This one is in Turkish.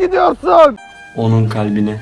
gidiyorsun? Onun kalbine.